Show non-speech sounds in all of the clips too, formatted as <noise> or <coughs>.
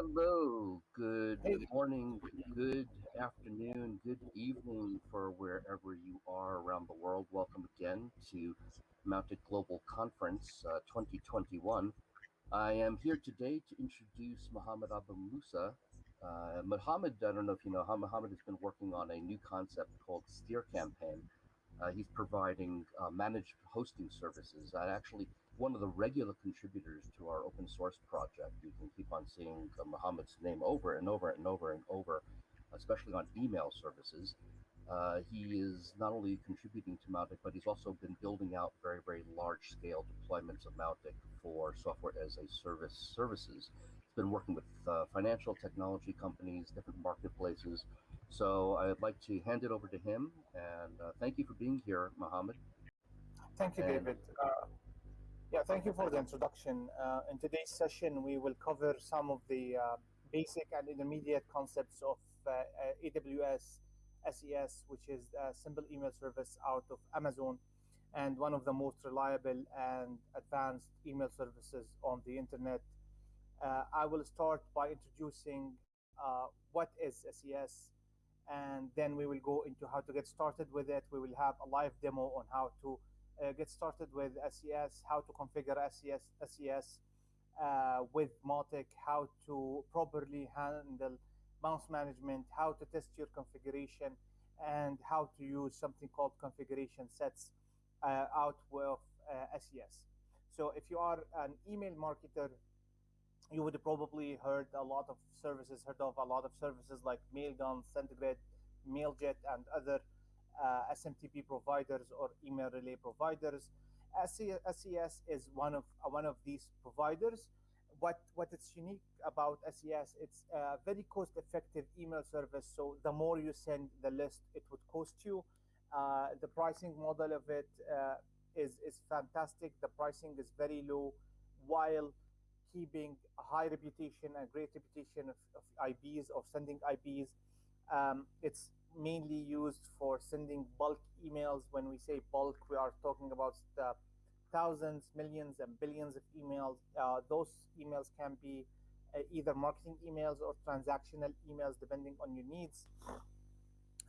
Hello, good morning, good afternoon, good evening for wherever you are around the world. Welcome again to Mounted Global Conference uh, 2021. I am here today to introduce Mohammed Abu Musa. Uh, Mohammed, I don't know if you know, how Mohammed has been working on a new concept called Steer Campaign. Uh, he's providing uh, managed hosting services. I actually, one of the regular contributors to our open source project. You can keep on seeing uh, Mohammed's name over and over and over and over, especially on email services. Uh, he is not only contributing to Mautic, but he's also been building out very, very large scale deployments of Mautic for software as a service services. He's been working with uh, financial technology companies, different marketplaces. So I'd like to hand it over to him. And uh, thank you for being here, Mohammed. thank you, And David. Yeah, thank you for the introduction. Uh, in today's session, we will cover some of the uh, basic and intermediate concepts of uh, uh, AWS SES, which is a simple email service out of Amazon and one of the most reliable and advanced email services on the internet. Uh, I will start by introducing uh, what is SES, and then we will go into how to get started with it. We will have a live demo on how to uh, get started with SES, how to configure SES, SES uh, with Mautic, how to properly handle bounce management, how to test your configuration, and how to use something called configuration sets uh, out of uh, SES. So if you are an email marketer you would probably heard a lot of services, heard of a lot of services like Mailgun, SendGrid, Mailjet, and other uh, SMTP providers or email relay providers. SES is one of uh, one of these providers. What what it's unique about SES, it's a very cost-effective email service. So the more you send, the less it would cost you. Uh, the pricing model of it uh, is is fantastic. The pricing is very low, while keeping a high reputation and great reputation of, of of sending IPs. Um, it's mainly used for sending bulk emails. When we say bulk, we are talking about thousands, millions, and billions of emails. Uh, those emails can be uh, either marketing emails or transactional emails, depending on your needs.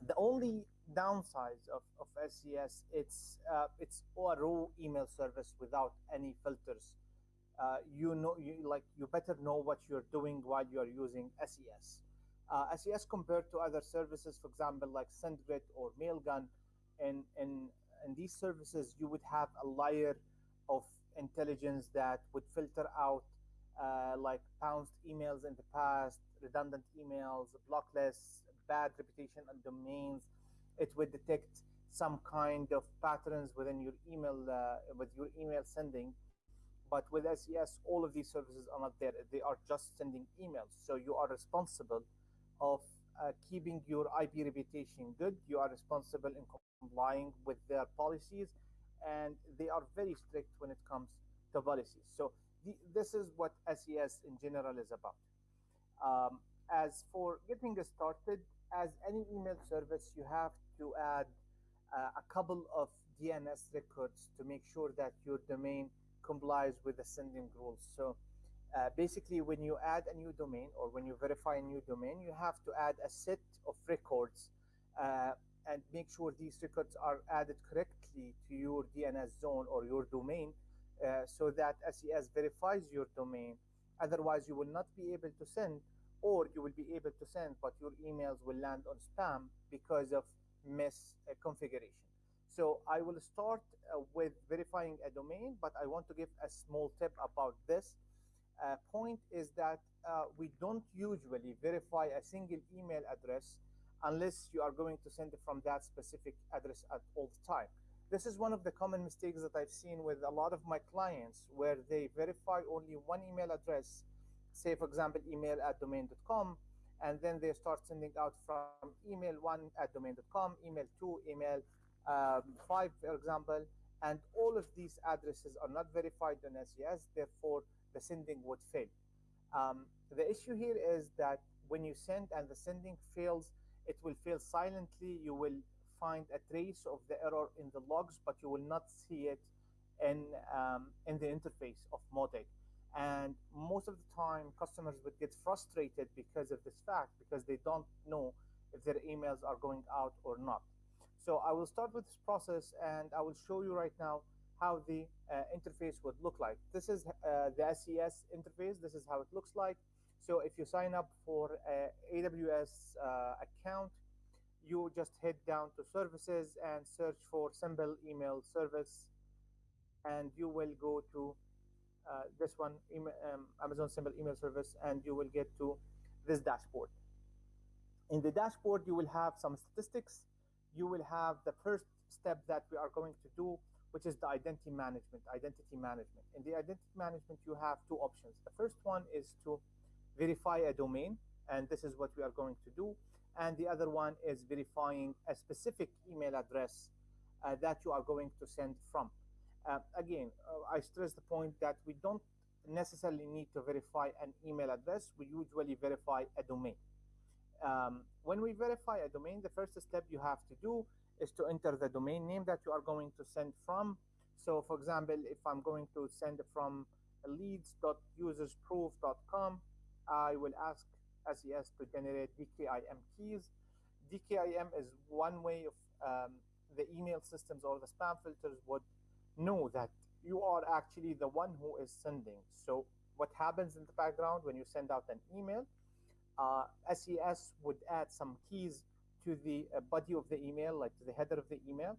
The only downside of, of SES, it's uh, it's a raw email service without any filters uh, you know you like you better know what you're doing while you're using SES. Uh, SES compared to other services, for example, like SendGrid or Mailgun, in in in these services you would have a layer of intelligence that would filter out uh, like bounced emails in the past, redundant emails, block lists, bad reputation on domains. It would detect some kind of patterns within your email uh, with your email sending but with SES, all of these services are not there. They are just sending emails. So you are responsible of uh, keeping your IP reputation good. You are responsible in complying with their policies, and they are very strict when it comes to policies. So the, this is what SES in general is about. Um, as for getting started, as any email service, you have to add uh, a couple of DNS records to make sure that your domain complies with the sending rules. So uh, basically, when you add a new domain or when you verify a new domain, you have to add a set of records uh, and make sure these records are added correctly to your DNS zone or your domain uh, so that SES verifies your domain. Otherwise, you will not be able to send or you will be able to send, but your emails will land on spam because of misconfiguration. So I will start uh, with verifying a domain, but I want to give a small tip about this. Uh, point is that uh, we don't usually verify a single email address unless you are going to send it from that specific address at all the time. This is one of the common mistakes that I've seen with a lot of my clients where they verify only one email address, say for example, email at domain.com, and then they start sending out from email one at domain.com, email two, email um, five, for example, and all of these addresses are not verified on SES, therefore the sending would fail. Um, the issue here is that when you send and the sending fails, it will fail silently. You will find a trace of the error in the logs, but you will not see it in, um, in the interface of Mautic. And most of the time, customers would get frustrated because of this fact because they don't know if their emails are going out or not. So I will start with this process and I will show you right now how the uh, interface would look like. This is uh, the SES interface. This is how it looks like. So if you sign up for a AWS uh, account, you just head down to services and search for simple email service and you will go to uh, this one um, Amazon simple email service and you will get to this dashboard. In the dashboard, you will have some statistics. You will have the first step that we are going to do, which is the identity management, identity management. In the identity management, you have two options. The first one is to verify a domain, and this is what we are going to do. And the other one is verifying a specific email address uh, that you are going to send from. Uh, again, uh, I stress the point that we don't necessarily need to verify an email address. We usually verify a domain. Um, when we verify a domain, the first step you have to do is to enter the domain name that you are going to send from. So for example, if I'm going to send from leads.usersproof.com, I will ask SES to generate DKIM keys. DKIM is one way of um, the email systems or the spam filters would know that you are actually the one who is sending. So what happens in the background when you send out an email, uh, SES would add some keys to the uh, body of the email, like to the header of the email.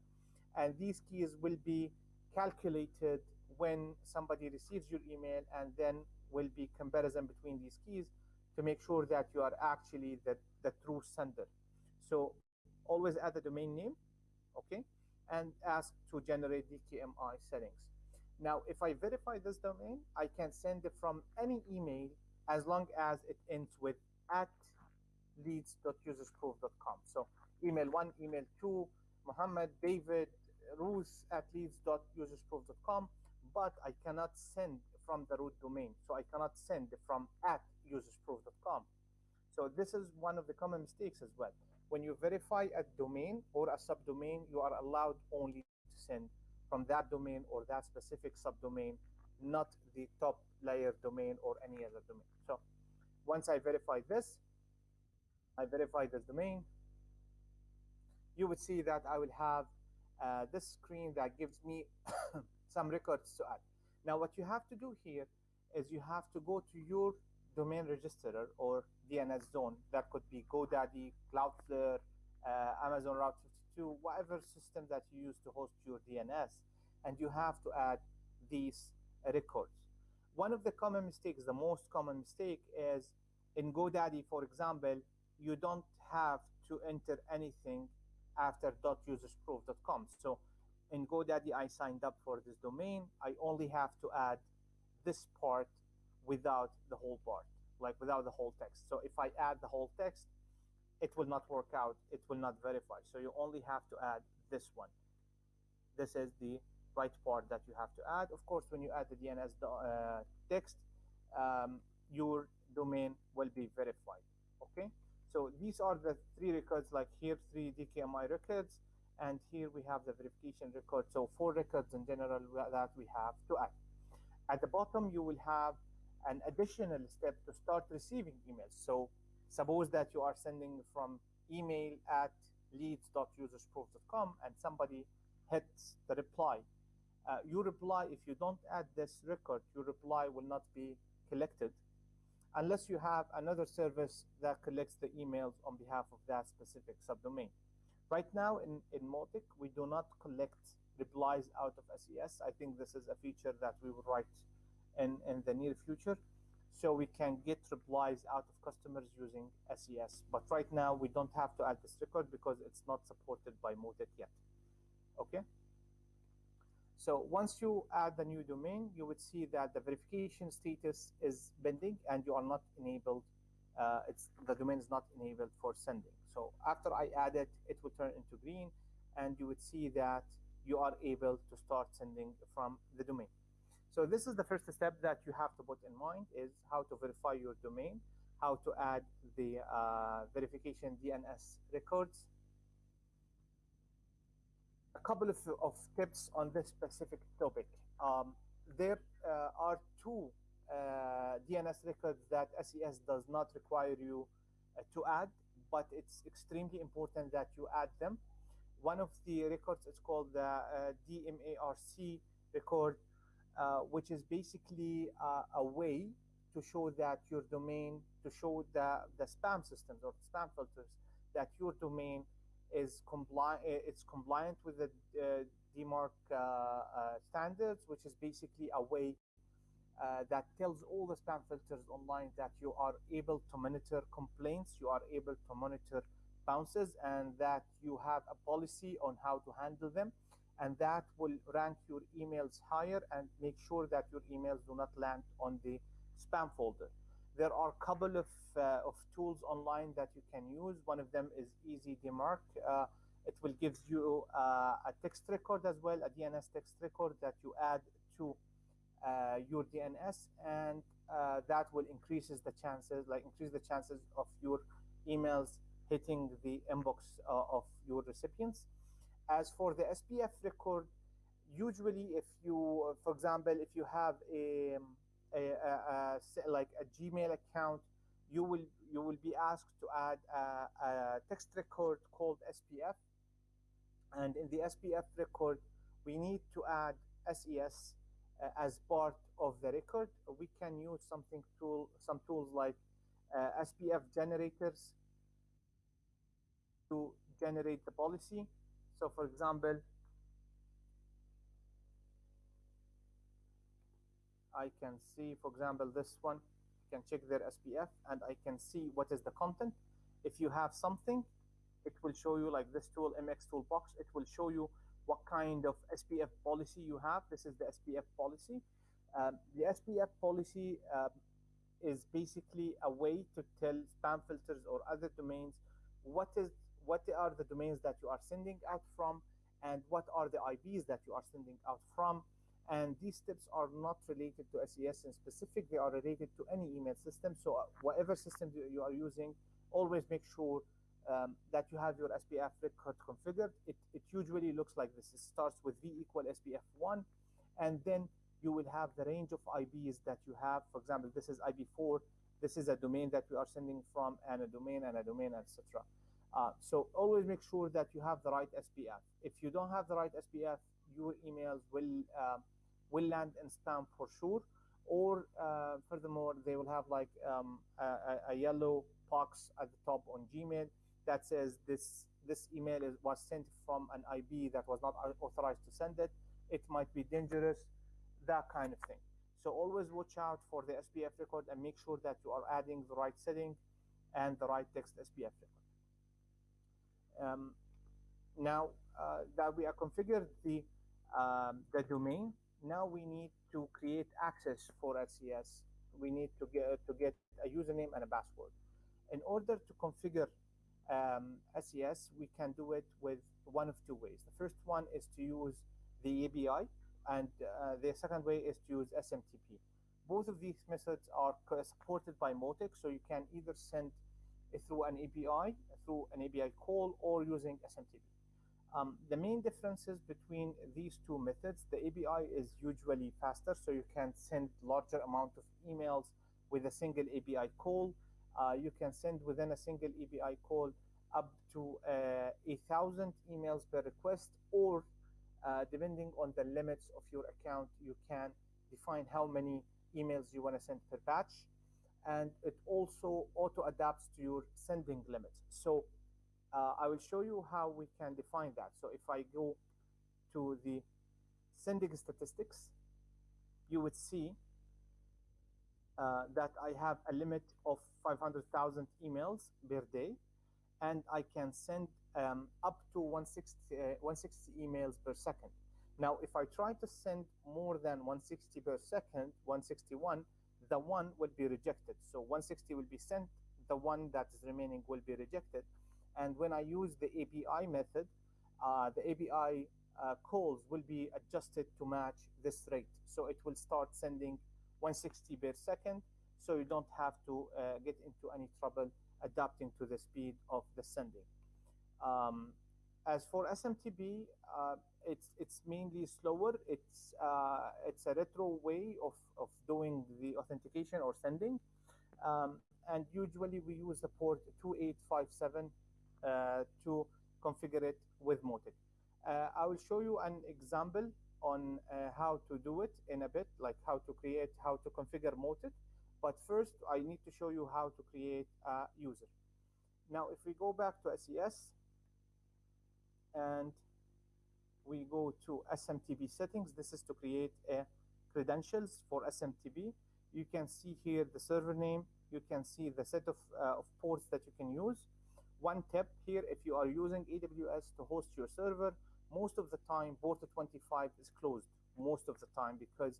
And these keys will be calculated when somebody receives your email and then will be comparison between these keys to make sure that you are actually the, the true sender. So always add the domain name, okay, and ask to generate DKIM settings. Now, if I verify this domain, I can send it from any email as long as it ends with at leads.usersproof.com. So email one, email two, Muhammad, David, Ruth at leads.usersproof.com, but I cannot send from the root domain. So I cannot send from at usersproof.com. So this is one of the common mistakes as well. When you verify a domain or a subdomain, you are allowed only to send from that domain or that specific subdomain, not the top layer domain or any other domain. So once I verify this, I verify this domain, you would see that I will have uh, this screen that gives me <coughs> some records to add. Now, what you have to do here is you have to go to your domain registrar or DNS zone. That could be GoDaddy, Cloudflare, uh, Amazon Route 53, whatever system that you use to host your DNS, and you have to add these records. One of the common mistakes, the most common mistake is in GoDaddy, for example, you don't have to enter anything after .usersproof.com. So in GoDaddy, I signed up for this domain. I only have to add this part without the whole part, like without the whole text. So if I add the whole text, it will not work out. It will not verify. So you only have to add this one. This is the right part that you have to add. Of course, when you add the DNS uh, text, um, your domain will be verified. Okay. So these are the three records, like here, three DKIM records, and here we have the verification record. So four records in general that we have to add. At the bottom, you will have an additional step to start receiving emails. So suppose that you are sending from email at leads.usersproof.com and somebody hits the reply. Uh, your reply, if you don't add this record, your reply will not be collected unless you have another service that collects the emails on behalf of that specific subdomain. Right now in, in Mautic, we do not collect replies out of SES. I think this is a feature that we will write in, in the near future. So we can get replies out of customers using SES. But right now we don't have to add this record because it's not supported by Mautic yet. Okay. So once you add the new domain, you would see that the verification status is pending and you are not enabled. Uh, it's the domain is not enabled for sending. So after I add it, it will turn into green and you would see that you are able to start sending from the domain. So this is the first step that you have to put in mind is how to verify your domain, how to add the uh, verification DNS records. Couple of, of tips on this specific topic. Um, there uh, are two uh, DNS records that SES does not require you uh, to add, but it's extremely important that you add them. One of the records is called the DMARC record, which is basically a way to show that your domain, to show the, the spam systems or spam filters, that your domain is compliant, it's compliant with the uh, DMARC uh, uh, standards, which is basically a way uh, that tells all the spam filters online that you are able to monitor complaints, you are able to monitor bounces, and that you have a policy on how to handle them. And that will rank your emails higher and make sure that your emails do not land on the spam folder. There are a couple of, uh, of tools online that you can use. One of them is Easy DMARC. Uh, it will give you uh, a text record as well, a DNS text record that you add to uh, your DNS, and uh, that will increases the chances, like increase the chances of your emails hitting the inbox of your recipients. As for the SPF record, usually if you, for example, if you have a, a, a, a like a Gmail account, you will you will be asked to add a, a text record called SPF and in the SPF record, we need to add SES uh, as part of the record. We can use something tool, some tools like uh, SPF generators to generate the policy. So for example, I can see, for example, this one, can check their SPF and I can see what is the content. If you have something, it will show you like this tool, MX Toolbox, it will show you what kind of SPF policy you have. This is the SPF policy. Um, the SPF policy uh, is basically a way to tell spam filters or other domains what is what are the domains that you are sending out from and what are the IPs that you are sending out from. And these tips are not related to SES in specific, they are related to any email system. So uh, whatever system you are using, always make sure um, that you have your SPF record configured. It, it usually looks like this. It starts with V equal SPF1, and then you will have the range of IPs that you have. For example, this is IP4. This is a domain that we are sending from, and a domain, and a domain, etc. Uh, so always make sure that you have the right SPF. If you don't have the right SPF, your emails will uh, will land in spam for sure. Or uh, furthermore, they will have like um, a, a yellow box at the top on Gmail that says this this email is, was sent from an IP that was not authorized to send it. It might be dangerous, that kind of thing. So always watch out for the SPF record and make sure that you are adding the right setting and the right text SPF record. Um, now uh, that we have configured the um, the domain, now we need to create access for SES. We need to get to get a username and a password. In order to configure um, SES, we can do it with one of two ways. The first one is to use the API, and uh, the second way is to use SMTP. Both of these methods are supported by Mautic, so you can either send through an API, through an API call, or using SMTP. Um, the main differences between these two methods, the API is usually faster, so you can send larger amount of emails with a single API call. Uh, you can send within a single API call up to uh, a thousand emails per request, or uh, depending on the limits of your account, you can define how many emails you want to send per batch. And it also auto adapts to your sending limits. So uh, I will show you how we can define that. So if I go to the sending statistics, you would see uh, that I have a limit of 500,000 emails per day, and I can send um, up to 160, uh, 160 emails per second. Now, if I try to send more than 160 per second, 161, the one will be rejected. So 160 will be sent, the one that is remaining will be rejected. And when I use the API method, uh, the API uh, calls will be adjusted to match this rate. So it will start sending 160 per second, so you don't have to uh, get into any trouble adapting to the speed of the sending. Um, As for SMTP, uh, it's it's mainly slower. It's uh, it's a retro way of, of doing the authentication or sending, um, and usually we use the port 2857 uh, to configure it with Mautic. Uh, I will show you an example on uh, how to do it in a bit, like how to create, how to configure Mautic. But first, I need to show you how to create a user. Now, if we go back to SES and we go to SMTP settings, this is to create a credentials for SMTP. You can see here the server name. You can see the set of, uh, of ports that you can use. One tip here, if you are using AWS to host your server, most of the time port 25 is closed most of the time because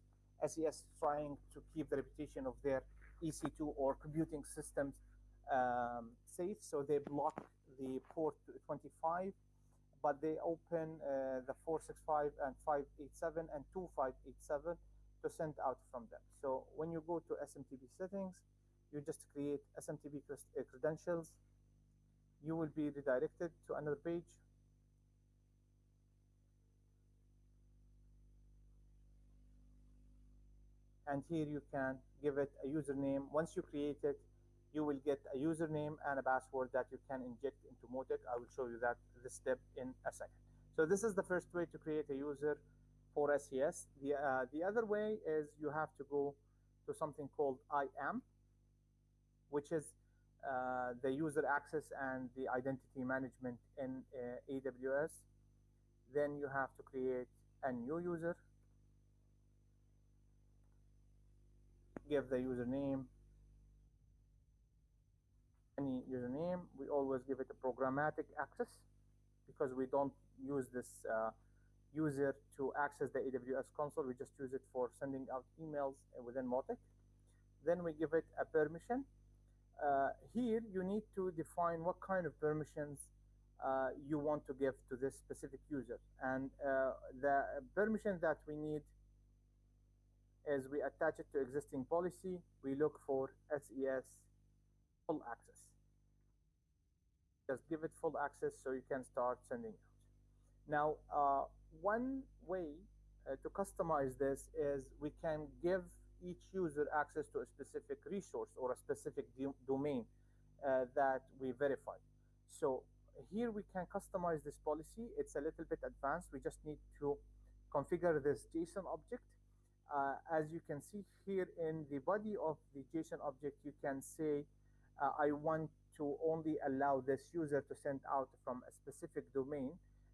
SES is trying to keep the reputation of their EC2 or computing systems um, safe. So they block the port 25, but they open uh, the 465 and 587 and 2587 to send out from them. So when you go to SMTP settings, you just create SMTP uh, credentials. You will be redirected to another page and here you can give it a username. Once you create it, you will get a username and a password that you can inject into Mautic. I will show you that this step in a second. So this is the first way to create a user for SES. The, uh, the other way is you have to go to something called IAM, which is uh, the user access and the identity management in uh, AWS. Then you have to create a new user give the username any username. We always give it a programmatic access because we don't use this uh, user to access the AWS console. We just use it for sending out emails within Mautic. Then we give it a permission. Uh, here you need to define what kind of permissions uh, you want to give to this specific user. And uh, the permission that we need is we attach it to existing policy. We look for SES full access. Just give it full access so you can start sending out. Now, uh, one way uh, to customize this is we can give each user access to a specific resource or a specific domain uh, that we verify. So here we can customize this policy. It's a little bit advanced. We just need to configure this JSON object uh, as you can see here in the body of the JSON object, you can say, uh, I want to only allow this user to send out from a specific domain,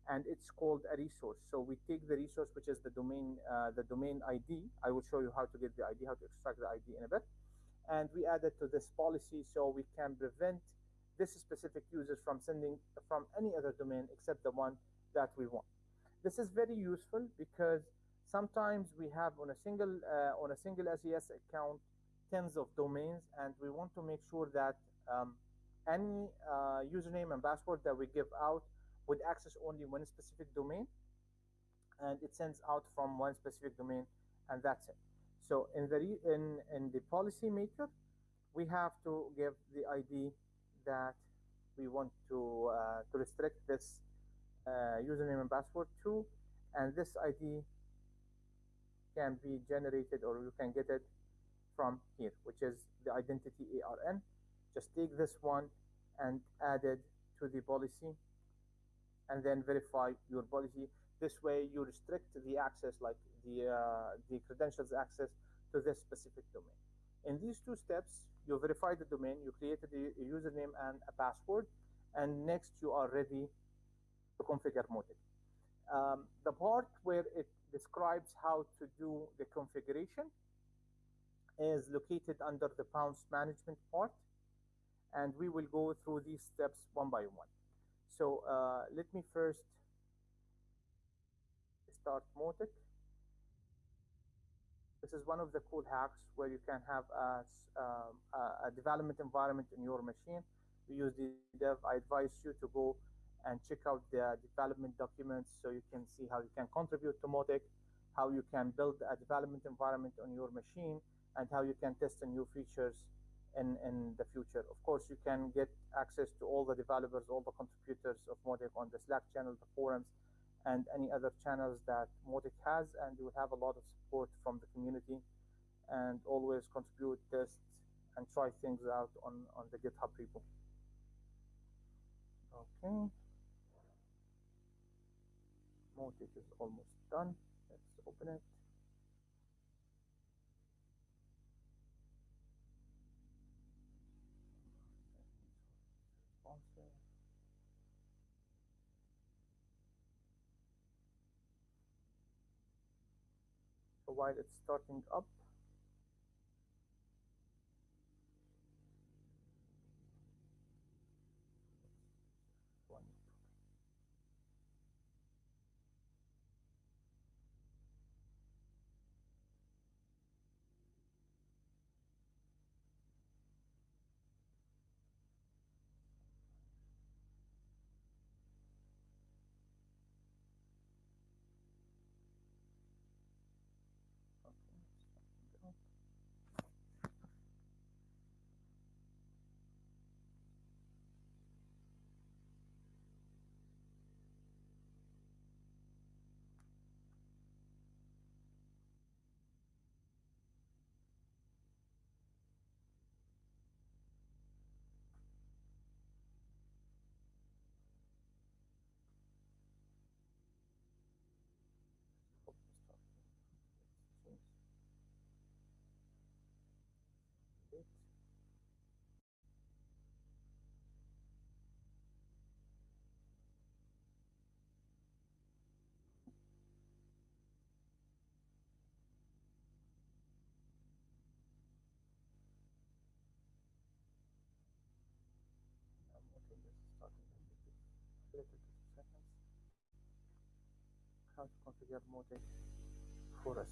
and it's called a resource. So we take the resource, which is the domain, uh, the domain ID. I will show you how to get the ID, how to extract the ID in a bit. And we add it to this policy so we can prevent this specific user from sending from any other domain except the one that we want. This is very useful because Sometimes we have on a single uh, on a single SES account tens of domains, and we want to make sure that um, any uh, username and password that we give out would access only one specific domain, and it sends out from one specific domain, and that's it. So in the in in the policy maker, we have to give the ID that we want to uh, to restrict this uh, username and password to, and this ID can be generated or you can get it from here, which is the identity ARN. Just take this one and add it to the policy and then verify your policy. This way you restrict the access, like the, uh, the credentials access to this specific domain. In these two steps, you verify the domain, you created a username and a password, and next you are ready to configure Mautic. Um, the part where it describes how to do the configuration is located under the Bounce management part and we will go through these steps one by one. So uh, let me first start Mautic. This is one of the cool hacks where you can have a, um, a development environment in your machine. We use the dev. I advise you to go and check out the development documents so you can see how you can contribute to Mautic, how you can build a development environment on your machine, and how you can test the new features in, in the future. Of course, you can get access to all the developers, all the contributors of Mautic on the Slack channel, the forums, and any other channels that Mautic has, and you will have a lot of support from the community and always contribute, test, and try things out on, on the GitHub repo. Okay. Mautic is almost done. Let's open it. While it's starting up, How to configure Mautic for.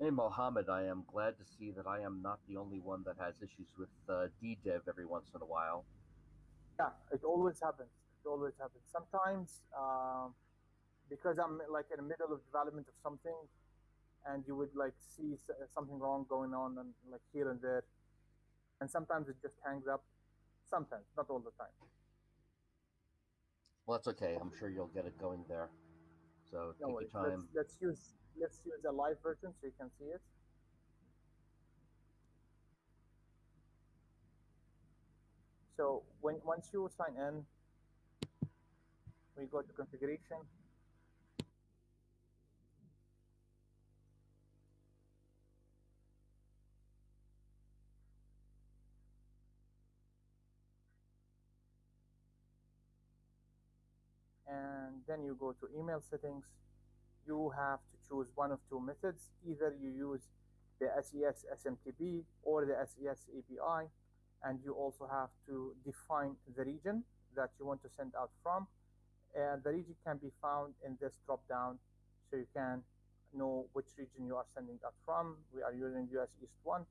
Hey, Mohammed, I am glad to see that I am not the only one that has issues with uh, DDEV every once in a while. Yeah, it always happens. It always happens. Sometimes, um, because I'm like in the middle of development of something, and you would like see something wrong going on, and like here and there, and sometimes it just hangs up. Sometimes, not all the time. Well, that's okay. I'm sure you'll get it going there. So No take worries. your Let's, time. let's use let's use a live version so you can see it. So when once you sign in, we go to configuration. Then you go to email settings. You have to choose one of two methods. Either you use the SES SMTP or the SES API, and you also have to define the region that you want to send out from. And the region can be found in this drop down, so you can know which region you are sending out from. We are using US East 1.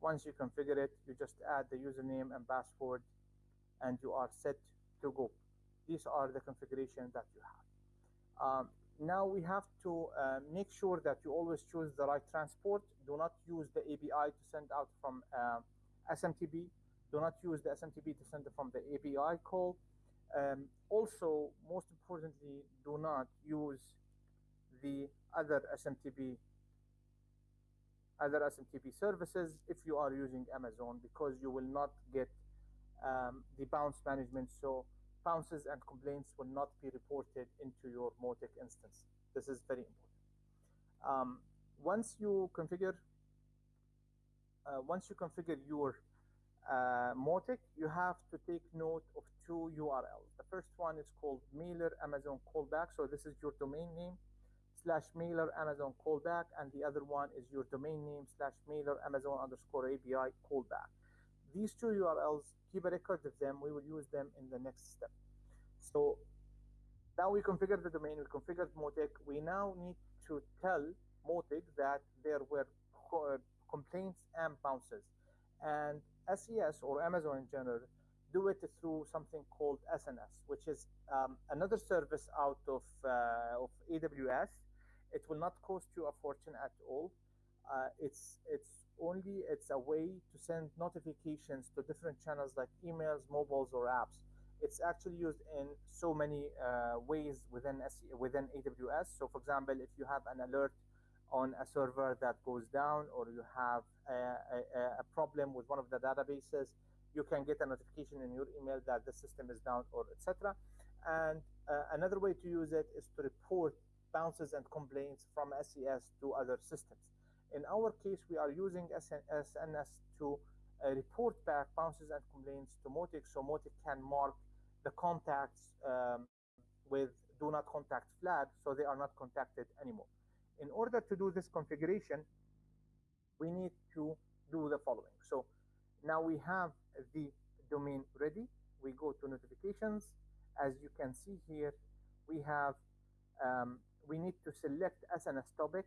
Once you configure it, you just add the username and password, and you are set to go. These are the configuration that you have. Um, now we have to uh, make sure that you always choose the right transport. Do not use the API to send out from uh, SMTP. Do not use the SMTP to send from the API call. Um, also, most importantly, do not use the other SMTP other SMTP services if you are using Amazon because you will not get um, the bounce management. So bounces and complaints will not be reported into your Mautic instance. This is very important. Um, once you configure, uh, once you configure your uh, Mautic, you have to take note of two URLs. The first one is called mailer Amazon callback. So this is your domain name slash mailer Amazon callback, and the other one is your domain name slash mailer Amazon underscore API callback. These two URLs, keep a record of them. We will use them in the next step. So now we configured the domain, we configured Mautic. We now need to tell Mautic that there were uh, complaints and bounces. And SES or Amazon in general do it through something called SNS, which is um, another service out of, uh, of AWS It will not cost you a fortune at all. Uh, it's it's only it's a way to send notifications to different channels like emails, mobiles, or apps. It's actually used in so many uh, ways within within AWS. So, for example, if you have an alert on a server that goes down, or you have a, a, a problem with one of the databases, you can get a notification in your email that the system is down, or etc. And uh, another way to use it is to report bounces and complaints from SES to other systems. In our case, we are using SNS to uh, report back bounces and complaints to Mautic so Mautic can mark the contacts um, with do not contact flag so they are not contacted anymore. In order to do this configuration, we need to do the following. So now we have the domain ready. We go to notifications. As you can see here, we have um, we need to select SNS topic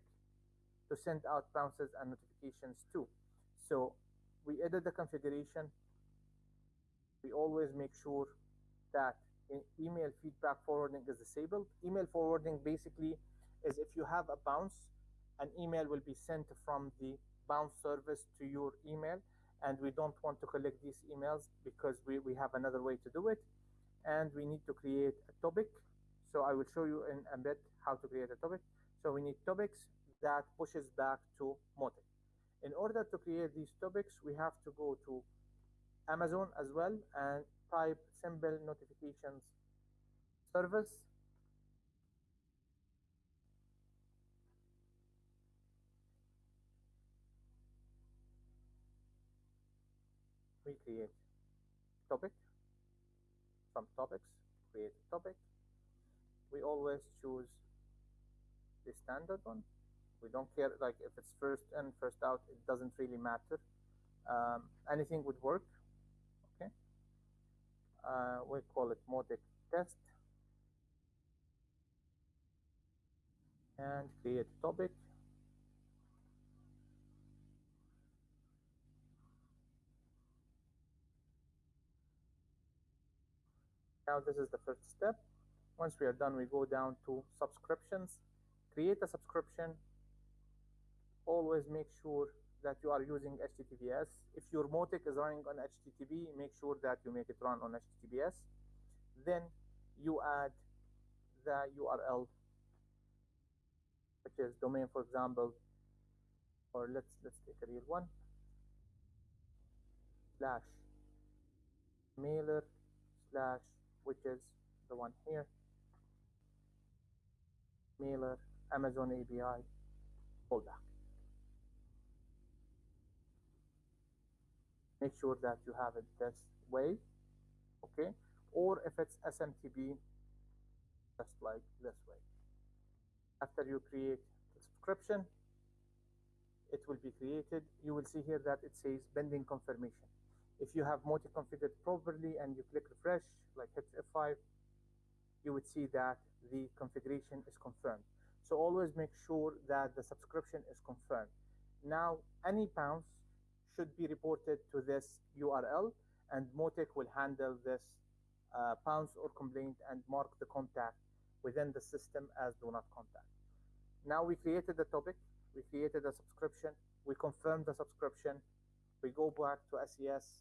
to send out bounces and notifications to. So we edit the configuration. We always make sure that email feedback forwarding is disabled. Email forwarding basically is if you have a bounce, an email will be sent from the bounce service to your email and we don't want to collect these emails because we, we have another way to do it and we need to create a topic so I will show you in a bit how to create a topic so we need topics that pushes back to Mautic in order to create these topics we have to go to Amazon as well and type simple notifications service. We create topic. From topics create topic. We always choose the standard one we don't care like if it's first in first out it doesn't really matter. Um, anything would work okay? Uh, we call it Mautic test. And create topic. Now this is the first step. Once we are done, we go down to subscriptions, create a subscription. Always make sure that you are using HTTPS. If your Mautic is running on HTTP, make sure that you make it run on HTTPS. Then you add the URL, which is domain, for example, or let's let's take a real one. Slash mailer slash which is the one here mailer amazon api callback make sure that you have it this way okay or if it's smtp just like this way after you create the subscription it will be created you will see here that it says pending confirmation if you have Mautic configured properly and you click refresh, like hit F5, you would see that the configuration is confirmed. So always make sure that the subscription is confirmed. Now, any bounce should be reported to this URL and Mautic will handle this uh, bounce or complaint and mark the contact within the system as do not contact. Now we created the topic, we created a subscription, we confirmed the subscription, we go back to SES,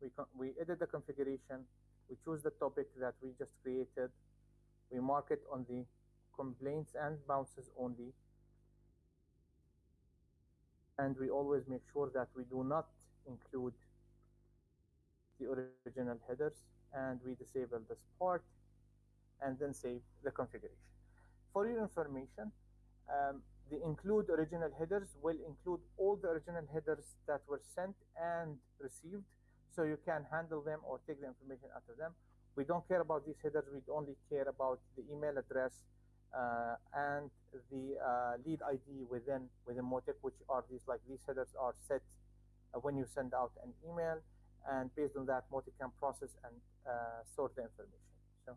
we, we edit the configuration, we choose the topic that we just created, we mark it on the complaints and bounces only, and we always make sure that we do not include the original headers, and we disable this part, and then save the configuration. For your information, um, the include original headers will include all the original headers that were sent and received so you can handle them or take the information out of them. We don't care about these headers. We only care about the email address and the uh, lead ID within within Mautic, which are these like these headers are set uh, when you send out an email, and based on that, Mautic can process and uh, sort the information. So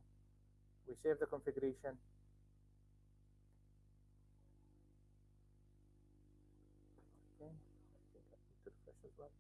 we save the configuration. Okay, I think I need to refresh as well.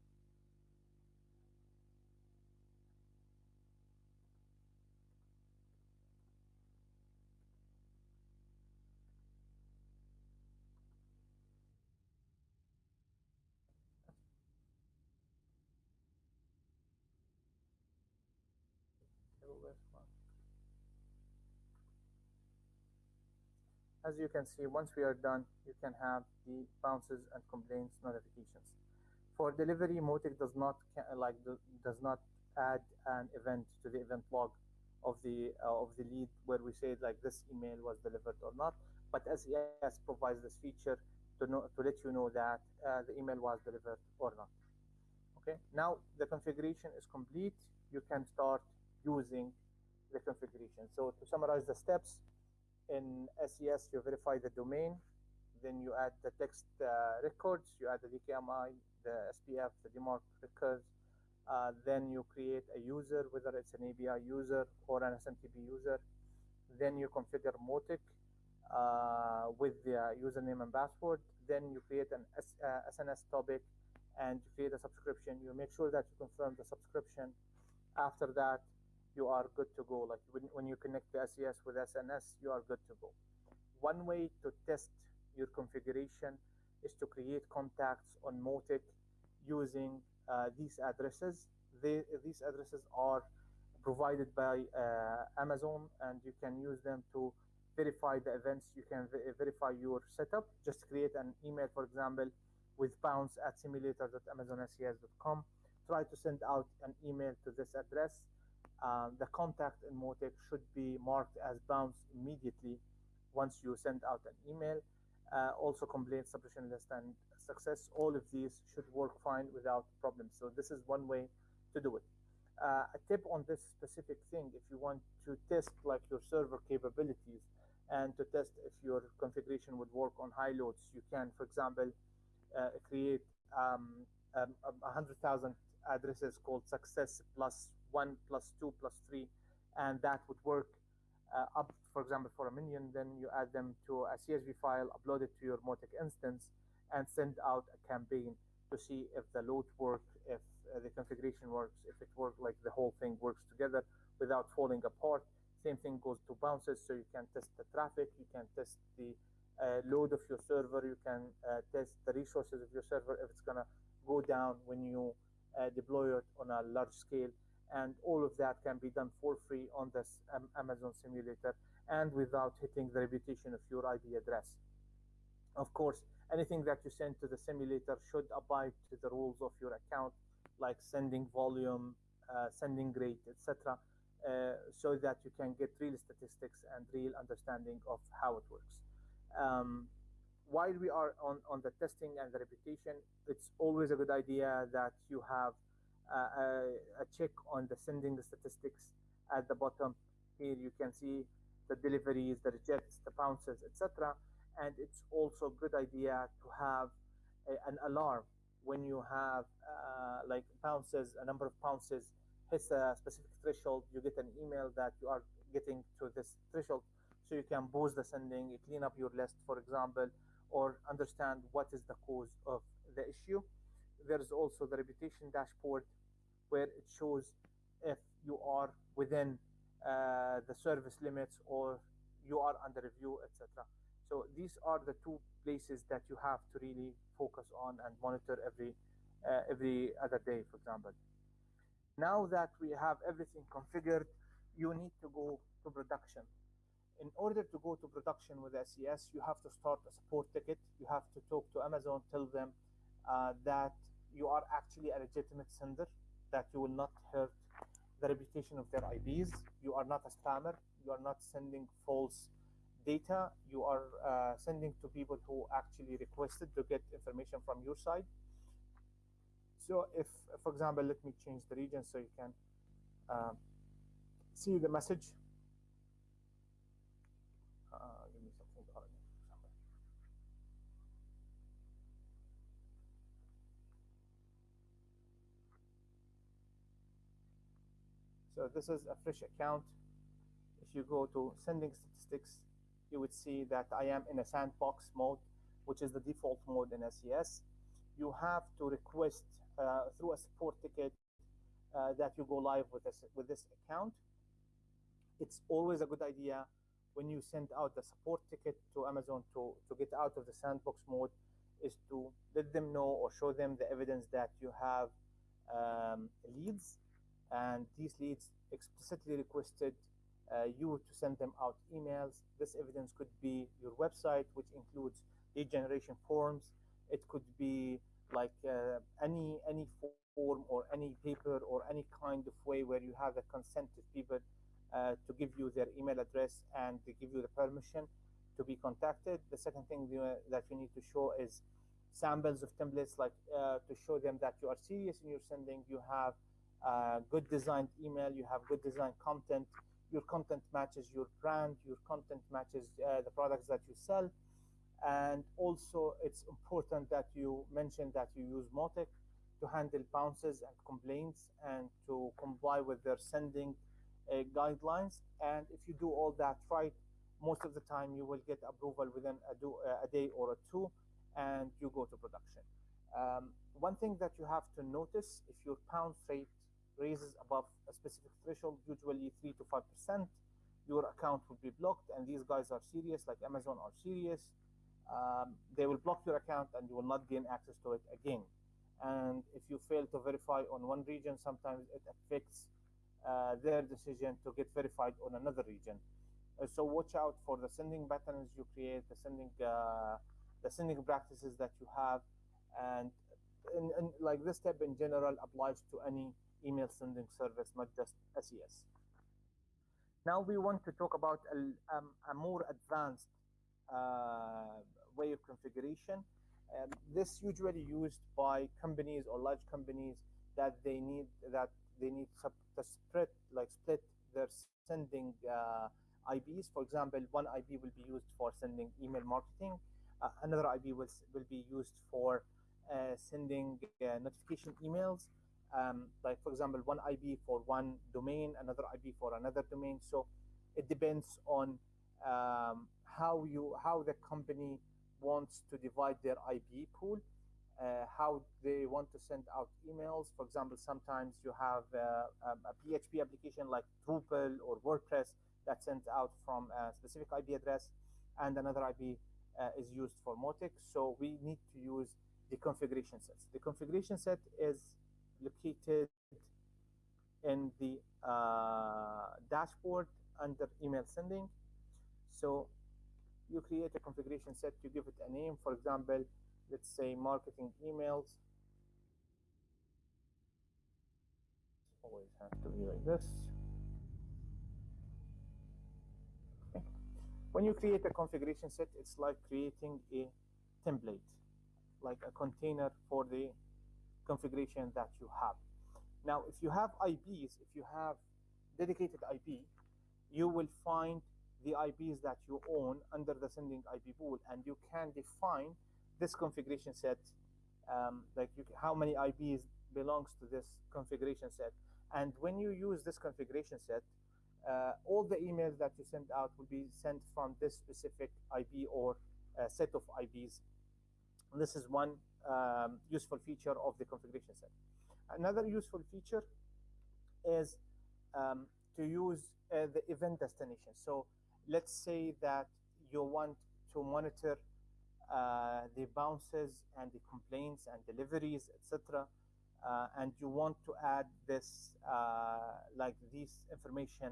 As you can see, once we are done, you can have the bounces and complaints notifications. For delivery, Mautic does not like does not add an event to the event log of the uh, of the lead where we say like this email was delivered or not. But SES provides this feature to know to let you know that uh, the email was delivered or not. Okay, now the configuration is complete. You can start using the configuration. So to summarize the steps, in SES you verify the domain, then you add the text uh, records, you add the DKIM, the SPF, the DMARC records, uh, then you create a user, whether it's an API user or an SMTP user. Then you configure Mautic uh, with the username and password. Then you create an S, uh, SNS topic and you create a subscription. You make sure that you confirm the subscription. After that, you are good to go. Like when, when you connect the SES with SNS, you are good to go. One way to test your configuration is to create contacts on Mautic using uh, these addresses. They, these addresses are provided by uh, Amazon and you can use them to verify the events. You can verify your setup. Just create an email, for example, with bounce at simulator.amazonses.com. Try to send out an email to this address. Uh, the contact in Mautic should be marked as bounce immediately once you send out an email. Uh, also complaint submission list and success. All of these should work fine without problems. So this is one way to do it. Uh, a tip on this specific thing, if you want to test like your server capabilities and to test if your configuration would work on high loads, you can, for example, uh, create um, um, 100,000 addresses called success plus one plus two plus three, and that would work uh, up, for example, for a minion. Then you add them to a CSV file, upload it to your Mautic instance, and send out a campaign to see if the load works, if uh, the configuration works, if it works like the whole thing works together without falling apart. Same thing goes to bounces, so you can test the traffic, you can test the uh, load of your server, you can uh, test the resources of your server if it's gonna go down when you uh, deploy it on a large scale. And all of that can be done for free on this um, Amazon simulator and without hitting the reputation of your IP address. Of course, anything that you send to the simulator should abide to the rules of your account, like sending volume, uh, sending rate, etc., uh, so that you can get real statistics and real understanding of how it works. Um, while we are on, on the testing and the reputation, it's always a good idea that you have a, a check on the sending statistics at the bottom. Here you can see the deliveries, the rejects, the bounces, etc and it's also a good idea to have a, an alarm when you have uh, like bounces, a number of bounces hits a specific threshold, you get an email that you are getting to this threshold. So you can boost the sending, clean up your list, for example, or understand what is the cause of the issue. There's also the reputation dashboard where it shows if you are within uh, the service limits or you are under review, etc. So these are the two places that you have to really focus on and monitor every uh, every other day, for example. Now that we have everything configured, you need to go to production. In order to go to production with SES, you have to start a support ticket. You have to talk to Amazon, tell them uh, that you are actually a legitimate sender, that you will not hurt the reputation of their IPs. You are not a spammer. You are not sending false data you are uh, sending to people who actually requested to get information from your side. So if, for example, let me change the region so you can uh, see the message. Uh, give me something for example. So this is a fresh account. If you go to sending statistics, you would see that I am in a sandbox mode, which is the default mode in SES. You have to request uh, through a support ticket uh, that you go live with this, with this account. It's always a good idea when you send out the support ticket to Amazon to, to get out of the sandbox mode is to let them know or show them the evidence that you have um, leads and these leads explicitly requested uh, you to send them out emails. This evidence could be your website, which includes lead generation forms. It could be like uh, any any form or any paper or any kind of way where you have the consent of people uh, to give you their email address and to give you the permission to be contacted. The second thing that you need to show is samples of templates, like uh, to show them that you are serious in your sending. You have good designed email, you have good designed content, your content matches your brand, your content matches uh, the products that you sell. And also, it's important that you mention that you use Mautic to handle bounces and complaints and to comply with their sending uh, guidelines. And if you do all that right, most of the time you will get approval within a, do, uh, a day or a two, and you go to production. Um, one thing that you have to notice, if your pound rate raises above a specific threshold, usually 3 to 5%, your account will be blocked. And these guys are serious, like Amazon are serious. Um, they will block your account and you will not gain access to it again. And if you fail to verify on one region, sometimes it affects uh, their decision to get verified on another region. Uh, so watch out for the sending patterns you create, the sending uh, the sending practices that you have, and, and, and like this step in general applies to any email sending service, not just SES. Now we want to talk about a, um, a more advanced uh, way of configuration. Um, this usually used by companies or large companies that they need that they need to split like split their sending uh, IPs. For example, one IP will be used for sending email marketing. Uh, another IP will, will be used for uh, sending uh, notification emails. Um, like for example, one IP for one domain, another IP for another domain. So it depends on um, how you how the company wants to divide their IP pool, uh, how they want to send out emails. For example, sometimes you have uh, um, a PHP application like Drupal or WordPress that sends out from a specific IP address, and another IP uh, is used for Mautic. So we need to use the configuration sets. The configuration set is located in the uh, dashboard under email sending. So you create a configuration set to give it a name. For example, let's say marketing emails. Always have to be like this. When you create a configuration set, it's like creating a template, like a container for the configuration that you have. Now, if you have IPs, if you have dedicated IP, you will find the IPs that you own under the sending IP pool, and you can define this configuration set, um, like you, how many IPs belongs to this configuration set. And when you use this configuration set, uh, all the emails that you send out will be sent from this specific IP or uh, set of IPs. And this is one um, useful feature of the configuration set. Another useful feature is um, to use uh, the event destination. So let's say that you want to monitor uh, the bounces and the complaints and deliveries, etc. Uh, and you want to add this, uh, like this information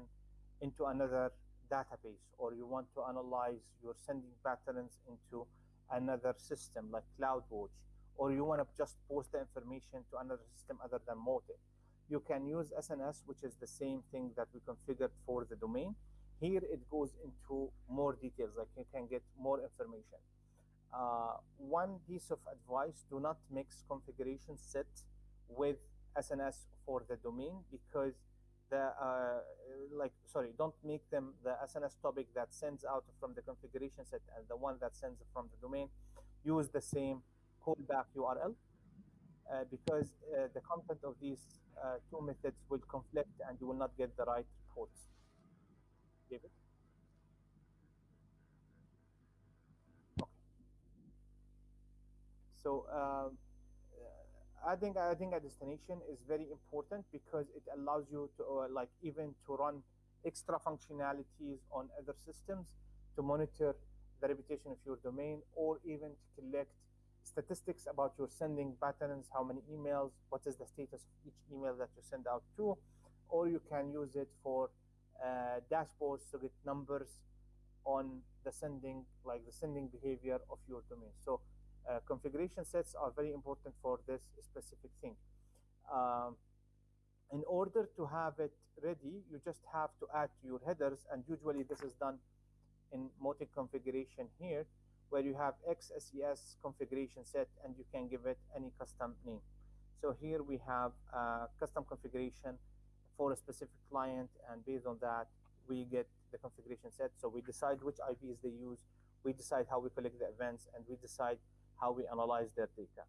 into another database, or you want to analyze your sending patterns into another system like CloudWatch, or you want to just post the information to another system other than Mautic. You can use SNS, which is the same thing that we configured for the domain. Here it goes into more details, like you can get more information. Uh, one piece of advice, do not mix configuration set with SNS for the domain because the, uh, like, sorry, don't make them the SNS topic that sends out from the configuration set and the one that sends from the domain. Use the same callback URL uh, because uh, the content of these uh, two methods will conflict and you will not get the right reports. David? Okay. So um, adding adding a destination is very important because it allows you to uh, like even to run extra functionalities on other systems to monitor the reputation of your domain or even to collect statistics about your sending patterns, how many emails, what is the status of each email that you send out to, or you can use it for uh, dashboards to get numbers on the sending, like the sending behavior of your domain. So uh, configuration sets are very important for this specific thing. Um, in order to have it ready, you just have to add your headers, and usually this is done in Mautic configuration here, where you have XSES configuration set, and you can give it any custom name. So here we have a custom configuration for a specific client, and based on that, we get the configuration set. So we decide which IPs they use, we decide how we collect the events, and we decide how we analyze their data.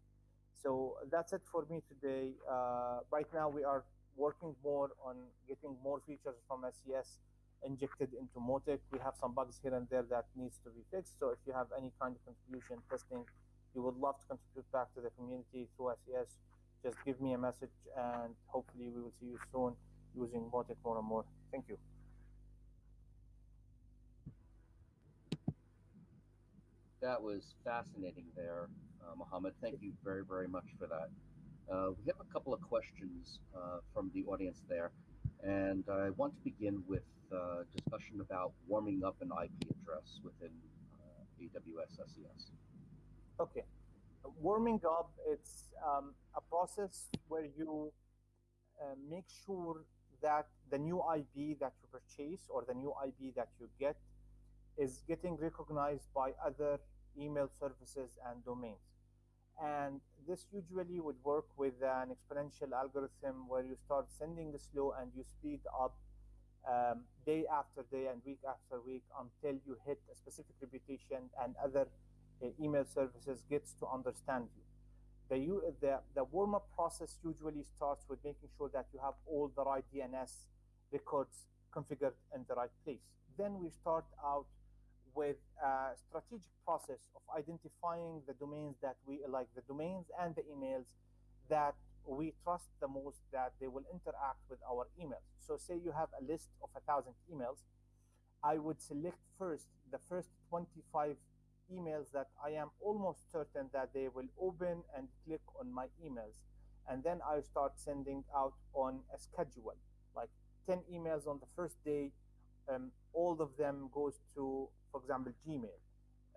So that's it for me today. Uh, right now, we are working more on getting more features from SES injected into Mautic. We have some bugs here and there that needs to be fixed. So if you have any kind of contribution testing, you would love to contribute back to the community through SES, just give me a message and hopefully we will see you soon using Mautic more and more. Thank you. That was fascinating there, uh, Mohammed. Thank you very, very much for that. Uh, we have a couple of questions uh, from the audience there, and I want to begin with uh, discussion about warming up an IP address within uh, AWS SES. Okay. Warming up, it's um, a process where you uh, make sure that the new IP that you purchase or the new IP that you get is getting recognized by other email services and domains. And this usually would work with an exponential algorithm where you start sending the slow and you speed up um, day after day and week after week until you hit a specific reputation and other uh, email services gets to understand you. The, the, the warm-up process usually starts with making sure that you have all the right DNS records configured in the right place. Then we start out with a strategic process of identifying the domains that we like the domains and the emails that we trust the most that they will interact with our emails. So say you have a list of a thousand emails, I would select first the first 25 emails that I am almost certain that they will open and click on my emails. And then I start sending out on a schedule, like 10 emails on the first day, um, all of them goes to, for example, Gmail.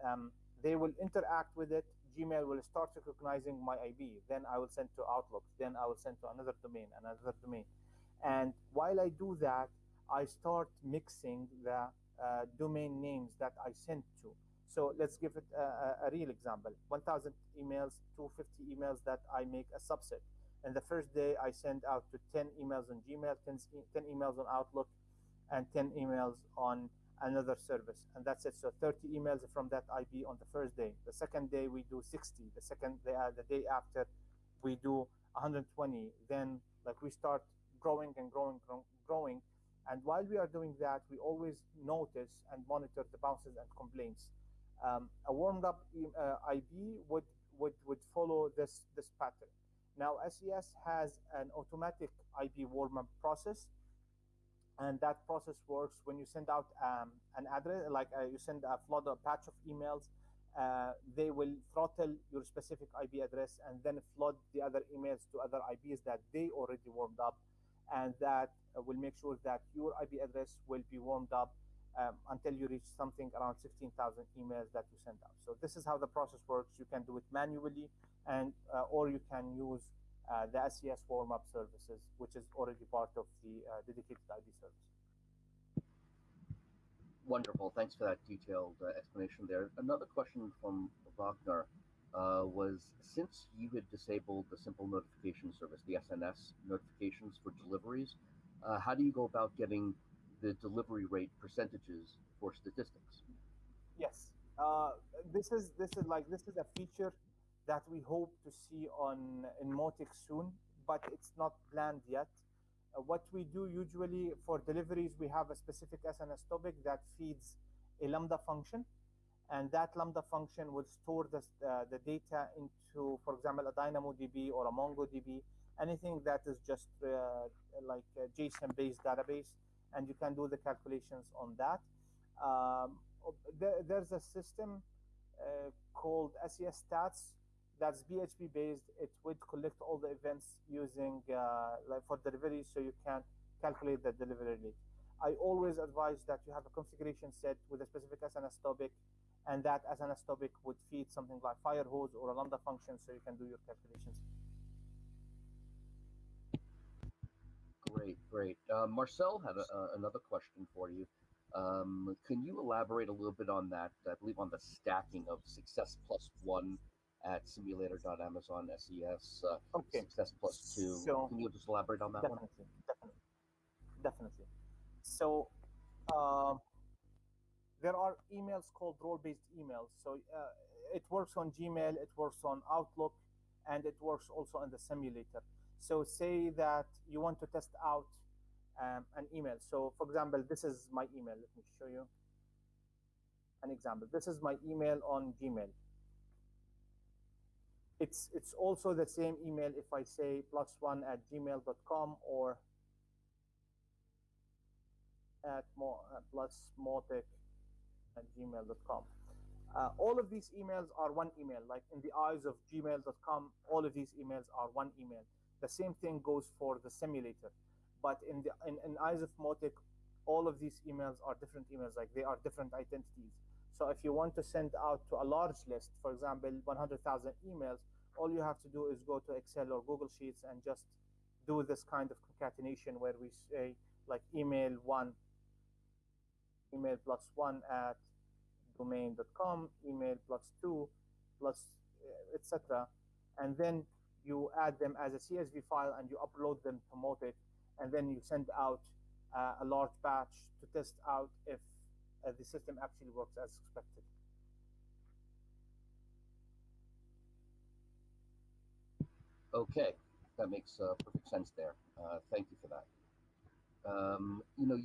Um, they will interact with it. Gmail will start recognizing my IP. Then I will send to Outlook. Then I will send to another domain, another domain. And while I do that, I start mixing the uh, domain names that I sent to. So let's give it a, a, real example. 1,000 emails, 250 emails that I make a subset. And the first day I send out to 10 emails on Gmail, 10, 10 emails on Outlook, and 10 emails on another service and that's it. So 30 emails from that ip on the first day. The second day we do 60 the second day uh, the day after we do 120 then like we start growing and growing growing. And while we are doing that we always notice and monitor the bounces and complaints. Um, a warmed up uh, ip would would would follow this this pattern. Now ses has an automatic ip warm up process and that process works when you send out um, an address like uh, you send a flood a patch of emails uh, they will throttle your specific ip address and then flood the other emails to other ips that they already warmed up and that will make sure that your ip address will be warmed up um, until you reach something around 16,000 emails that you send out. So this is how the process works. You can do it manually and uh, or you can use uh, the SES warm-up services, which is already part of the uh, dedicated IP service. Wonderful. Thanks for that detailed uh, explanation there. Another question from Wagner uh, was since you had disabled the simple notification service, the SNS notifications for deliveries, uh, how do you go about getting the delivery rate percentages for statistics? Yes, uh, this is this is like this is a feature that we hope to see on in Mautic soon, but it's not planned yet. Uh, what we do usually for deliveries, we have a specific SNS topic that feeds a Lambda function, and that Lambda function will store the, uh, the data into, for example, a DynamoDB or a MongoDB, anything that is just uh, like a JSON-based database, and you can do the calculations on that. Um, there, there's a system uh, called SES Stats that's PHP based. It would collect all the events using uh, like for delivery, so you can calculate the delivery rate. I always advise that you have a configuration set with a specific SNS topic, and that SNS topic would feed something like Firehose or a Lambda function so you can do your calculations. Great, great. Uh, Marcel had a, uh, another question for you. Um, can you elaborate a little bit on that? I believe on the stacking of success plus one at simulator.amazon SES, uh, Okay. success plus two. So- can you just elaborate on that one? definitely, definitely, definitely. So um, there are emails called role-based emails. So uh, it works on Gmail, it works on Outlook, and it works also on the simulator. So say that you want to test out um, an email. So for example, this is my email. Let me show you an example. This is my email on Gmail. It's it's also the same email if I say plus one at gmail.com or at mo, uh, plus mautic at gmail.com. Uh, all of these emails are one email. Like in the eyes of gmail.com, all of these emails are one email. The same thing goes for the simulator. But in the in, in eyes of Mautic, all of these emails are different emails. Like they are different identities. So if you want to send out to a large list, for example, 100,000 emails, all you have to do is go to Excel or Google Sheets and just do this kind of concatenation where we say like email one, email plus one at domain.com, email plus two, plus uh, etc. And then you add them as a CSV file and you upload them to Mautic, and then you send out uh, a large batch to test out if uh, the system actually works as expected. Okay, that makes uh, perfect sense there. Uh, thank you for that. Um, you know,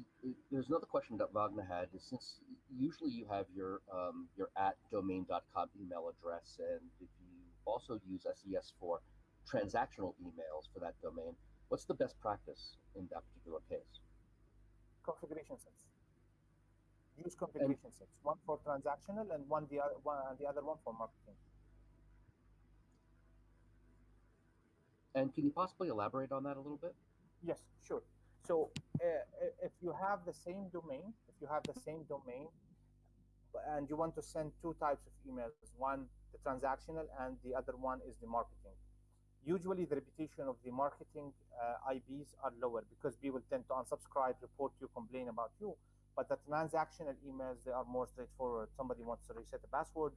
there's another question that Wagner had. Is since usually you have your um, your at domain.com email address, and if you also use SES for transactional emails for that domain, what's the best practice in that particular case? Configuration sets. Use configuration sets. One for transactional and one the other one and the other one for marketing. And can you possibly elaborate on that a little bit? Yes, sure. So uh, if you have the same domain, if you have the same domain, and you want to send two types of emails, one the transactional and the other one is the marketing. Usually, the reputation of the marketing uh, IPs are lower because people tend to unsubscribe, report you, complain about you. But the transactional emails they are more straightforward. Somebody wants to reset a password,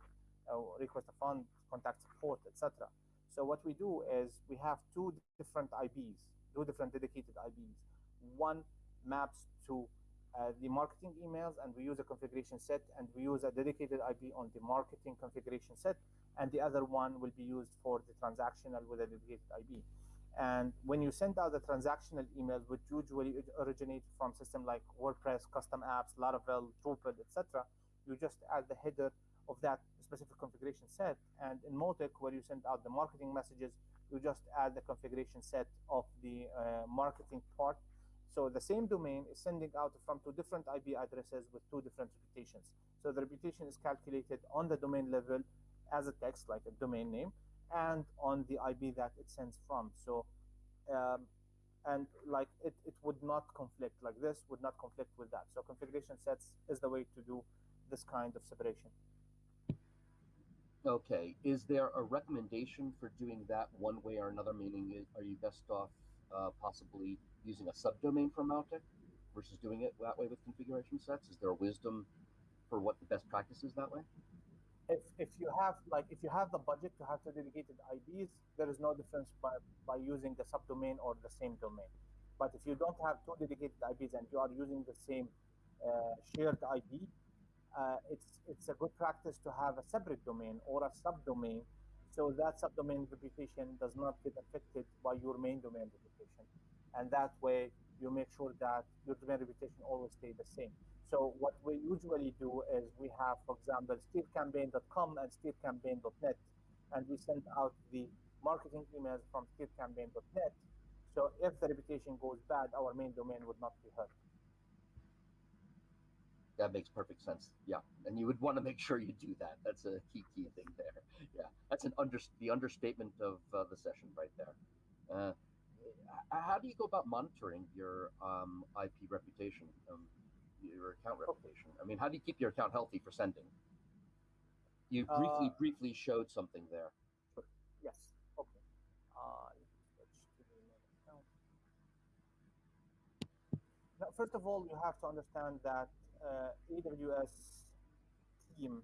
uh, request a fund, contact support, etc. So what we do is we have two different IPs, two different dedicated IPs. One maps to uh, the marketing emails, and we use a configuration set, and we use a dedicated IP on the marketing configuration set, and the other one will be used for the transactional with a dedicated IP. And when you send out the transactional emails, which usually originate from system like WordPress, custom apps, Laravel, Drupal, etc., you just add the header of that specific configuration set. And in Mautic, where you send out the marketing messages, you just add the configuration set of the uh, marketing part. So the same domain is sending out from two different IP addresses with two different reputations. So the reputation is calculated on the domain level as a text, like a domain name, and on the IP that it sends from. So, um, and like it, it would not conflict, like this would not conflict with that. So configuration sets is the way to do this kind of separation. Okay. Is there a recommendation for doing that one way or another? Meaning, are you best off uh, possibly using a subdomain for Mautic versus doing it that way with configuration sets? Is there wisdom for what the best practice is that way? if if you have like if you have the budget to have two dedicated IDs, there is no difference by by using the subdomain or the same domain. But if you don't have two dedicated IDs and you are using the same uh, shared IP, uh, it's it's a good practice to have a separate domain or a subdomain, so that subdomain reputation does not get affected by your main domain reputation, and that way you make sure that your domain reputation always stay the same. So what we usually do is we have, for example, stevecampaign.com and stevecampaign.net, and we send out the marketing emails from stevecampaign.net. So if the reputation goes bad, our main domain would not be hurt. That makes perfect sense. Yeah, and you would want to make sure you do that. That's a key key thing there. <laughs> Yeah, that's an under the understatement of uh, the session right there. Uh, how do you go about monitoring your um, IP reputation, um, your account reputation? I mean, how do you keep your account healthy for sending? You briefly, Uh, briefly showed something there. Yes. Okay. Uh, let me switch to the main account. Now, first of all, you have to understand that uh, AWS team,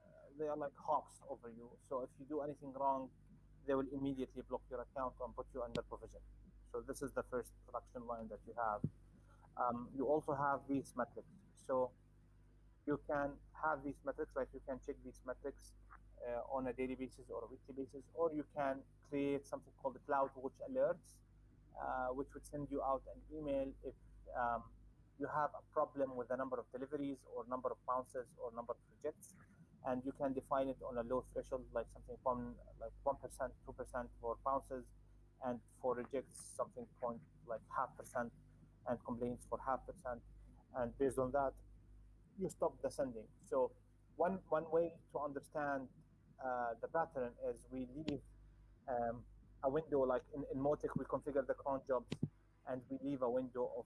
uh, they are like hawks over you. So if you do anything wrong, they will immediately block your account and put you under provision. So this is the first production line that you have. Um, you also have these metrics. So you can have these metrics, like you can check these metrics uh, on a daily basis or a weekly basis, or you can create something called the CloudWatch alerts, uh, which would send you out an email if um, you have a problem with the number of deliveries or number of bounces or number of rejects, and you can define it on a low threshold, like something from like one percent, two percent for bounces, and for rejects something point like half percent, and complaints for half percent, and based on that, you stop the sending. So one one way to understand uh, the pattern is we leave um, a window like in, in Mautic we configure the cron jobs and we leave a window of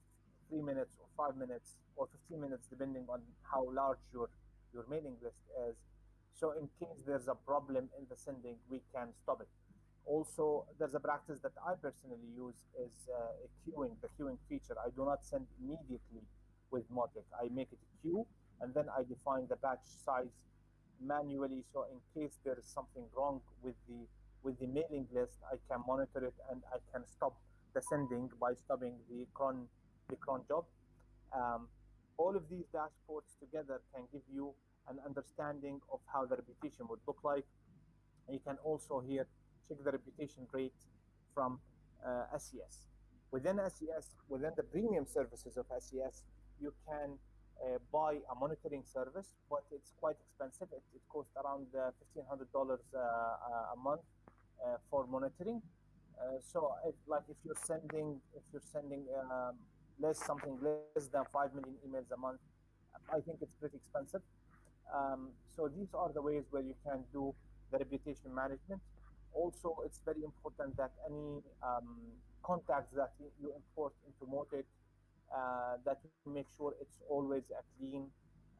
three minutes or five minutes or 15 minutes depending on how large your your mailing list is. So in case there's a problem in the sending, we can stop it. Also, there's a practice that I personally use is uh, a queuing, the queuing feature. I do not send immediately with Mautic. I make it a queue and then I define the batch size manually. So in case there is something wrong with the with the mailing list, I can monitor it and I can stop the sending by stopping the cron the cron job. Um, all of these dashboards together can give you an understanding of how the reputation would look like. And you can also here check the reputation rate from uh, SES. Within SES, within the premium services of SES, you can uh, buy a monitoring service, but it's quite expensive. It, it costs around uh, $1,500 uh, a month uh, for monitoring. Uh, so, if, like if you're sending, if you're sending um, less something less than five million emails a month, I think it's pretty expensive. Um, so these are the ways where you can do the reputation management. Also, it's very important that any um, contacts that you, import into Mautic, uh, that you make sure it's always a clean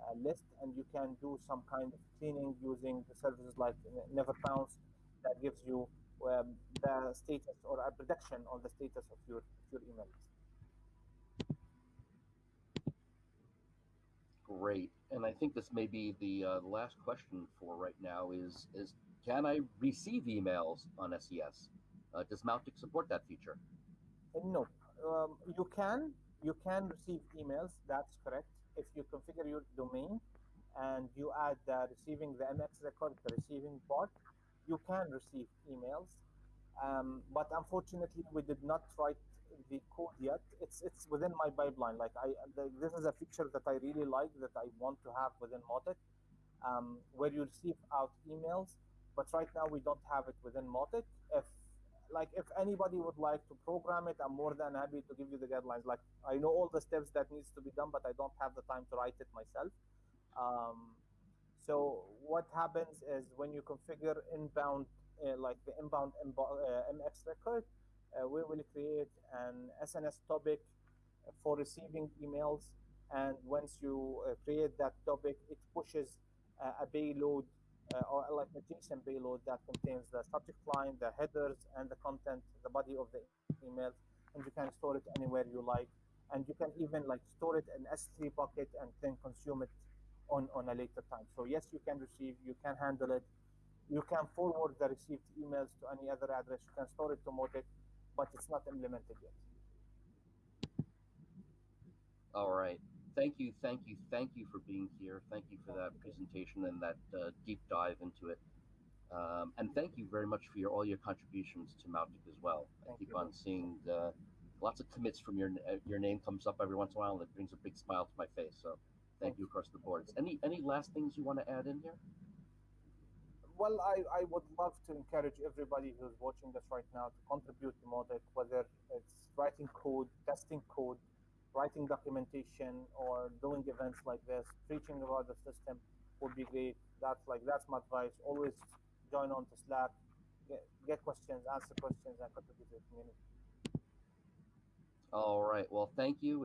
uh, list, and you can do some kind of cleaning using the services like Never Bounce that gives you um, the status or a prediction on the status of your, your email list. Great. And I think this may be the uh, last question for right now is, is can I receive emails on SES? Uh, does Mautic support that feature? Uh, No, um, you can you can receive emails. That's correct. If you configure your domain and you add the receiving the MX record, the receiving part, you can receive emails. Um, but unfortunately, we did not write the code yet. It's it's within my pipeline. Like I, the, this is a feature that I really like that I want to have within Mautic, um, where you receive out emails. But right now we don't have it within Mautic. If like if anybody would like to program it, I'm more than happy to give you the guidelines. Like I know all the steps that needs to be done, but I don't have the time to write it myself. Um, so what happens is when you configure inbound, uh, like the inbound uh, MX record, uh, we will create an SNS topic for receiving emails. And once you uh, create that topic, it pushes uh, a payload uh, or like a JSON payload that contains the subject line, the headers, and the content, the body of the email, and you can store it anywhere you like. And you can even like store it in S3 bucket and then consume it on, on a later time. So yes, you can receive, you can handle it. You can forward the received emails to any other address. You can store it to Mautic, but it's not implemented yet. All right. Thank you, thank you, thank you for being here. Thank you for that presentation and that uh, deep dive into it. Um, and thank you very much for your all your contributions to Mautic as well. I Thank keep you. on seeing uh, lots of commits from your your name comes up every once in a while, and it brings a big smile to my face. So thank you across the boards. Any any last things you want to add in here? Well, I, I would love to encourage everybody who's watching this right now to contribute to Mautic, whether it's writing code, testing code, writing documentation, or doing events like this, preaching about the system would be great. That's like that's my advice. Always join on to Slack, get, get questions, answer questions, and contribute to the community. All right. Well, thank you.